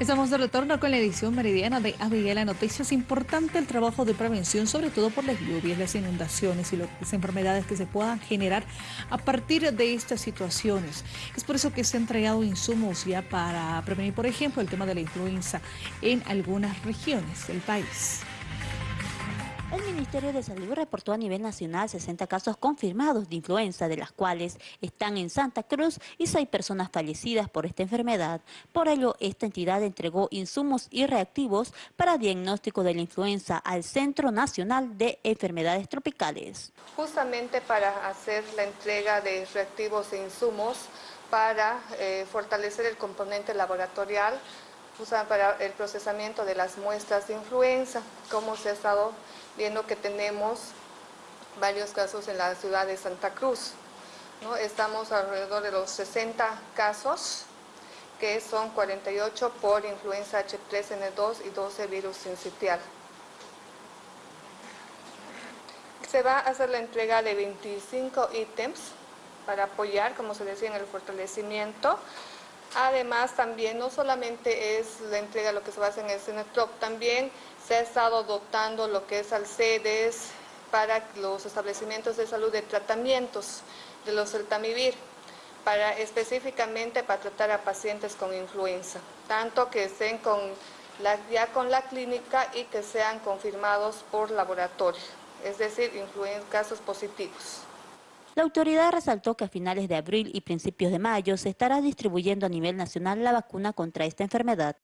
Estamos de retorno con la edición meridiana de Abigail Noticias. Importante el trabajo de prevención, sobre todo por las lluvias, las inundaciones y las enfermedades que se puedan generar a partir de estas situaciones. Es por eso que se han entregado insumos ya para prevenir, por ejemplo, el tema de la influenza en algunas regiones del país. El Ministerio de Salud reportó a nivel nacional 60 casos confirmados de influenza, de las cuales están en Santa Cruz y 6 personas fallecidas por esta enfermedad. Por ello, esta entidad entregó insumos y reactivos para diagnóstico de la influenza al Centro Nacional de Enfermedades Tropicales. Justamente para hacer la entrega de reactivos e insumos para eh, fortalecer el componente laboratorial, para el procesamiento de las muestras de influenza, como se ha estado viendo que tenemos varios casos en la ciudad de Santa Cruz. ¿no? Estamos alrededor de los 60 casos, que son 48 por influenza H3N2 y 12 virus sincitial. Se va a hacer la entrega de 25 ítems para apoyar, como se decía, en el fortalecimiento. Además, también no solamente es la entrega lo que se va a hacer en el CENETROP, también se ha estado dotando lo que es Alcedes para los establecimientos de salud de tratamientos de los celtamivir, para, específicamente para tratar a pacientes con influenza, tanto que estén con la, ya con la clínica y que sean confirmados por laboratorio, es decir, casos positivos. La autoridad resaltó que a finales de abril y principios de mayo se estará distribuyendo a nivel nacional la vacuna contra esta enfermedad.